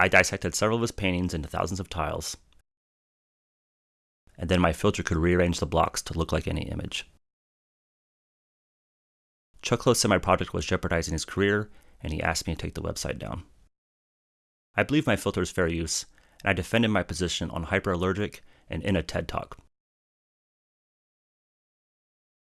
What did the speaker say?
I dissected several of his paintings into thousands of tiles, and then my filter could rearrange the blocks to look like any image. Chuck Close said my project was jeopardizing his career, and he asked me to take the website down. I believe my filter is fair use, and I defended my position on Hyperallergic and in a TED Talk.